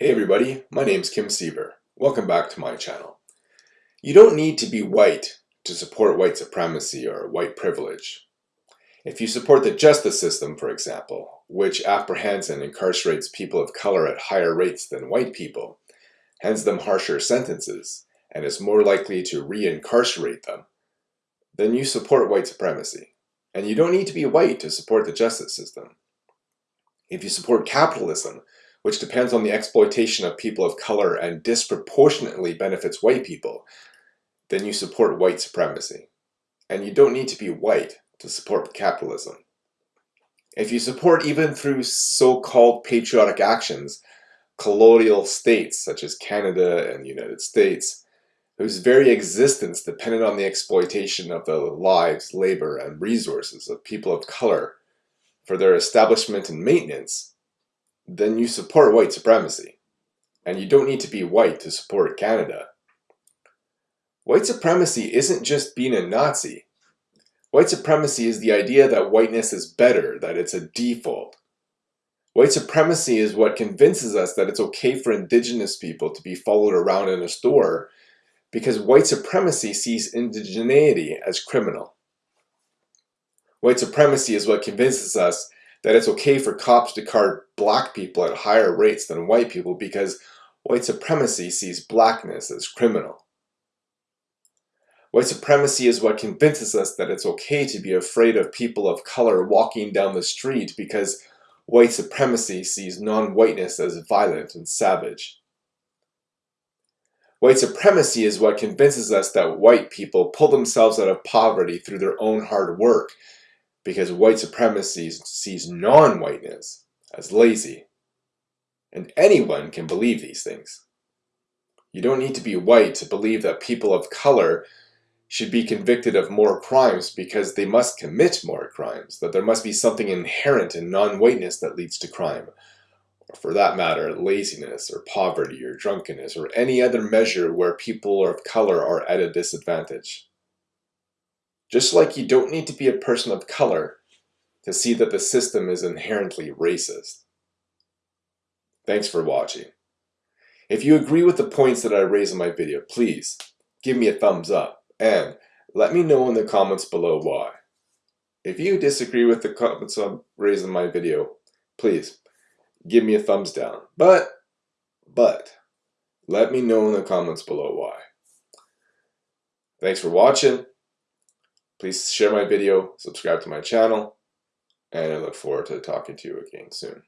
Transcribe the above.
Hey everybody, my name's Kim Siever. Welcome back to my channel. You don't need to be white to support white supremacy or white privilege. If you support the justice system, for example, which apprehends and incarcerates people of color at higher rates than white people, hands them harsher sentences, and is more likely to re-incarcerate them, then you support white supremacy. And you don't need to be white to support the justice system. If you support capitalism, which depends on the exploitation of people of color and disproportionately benefits white people, then you support white supremacy. And you don't need to be white to support capitalism. If you support even through so-called patriotic actions, colonial states such as Canada and the United States, whose very existence depended on the exploitation of the lives, labor, and resources of people of color for their establishment and maintenance, then you support white supremacy. And you don't need to be white to support Canada. White supremacy isn't just being a Nazi. White supremacy is the idea that whiteness is better, that it's a default. White supremacy is what convinces us that it's okay for indigenous people to be followed around in a store because white supremacy sees indigeneity as criminal. White supremacy is what convinces us that it's okay for cops to card black people at higher rates than white people because white supremacy sees blackness as criminal. White supremacy is what convinces us that it's okay to be afraid of people of color walking down the street because white supremacy sees non-whiteness as violent and savage. White supremacy is what convinces us that white people pull themselves out of poverty through their own hard work because white supremacy sees non-whiteness as lazy. And anyone can believe these things. You don't need to be white to believe that people of color should be convicted of more crimes because they must commit more crimes, that there must be something inherent in non-whiteness that leads to crime, or for that matter, laziness or poverty or drunkenness or any other measure where people of color are at a disadvantage. Just like you don't need to be a person of color to see that the system is inherently racist. Thanks for watching. If you agree with the points that I raise in my video, please give me a thumbs up and let me know in the comments below why. If you disagree with the comments I raised in my video, please give me a thumbs down. But, but, let me know in the comments below why. Thanks for watching. Please share my video, subscribe to my channel, and I look forward to talking to you again soon.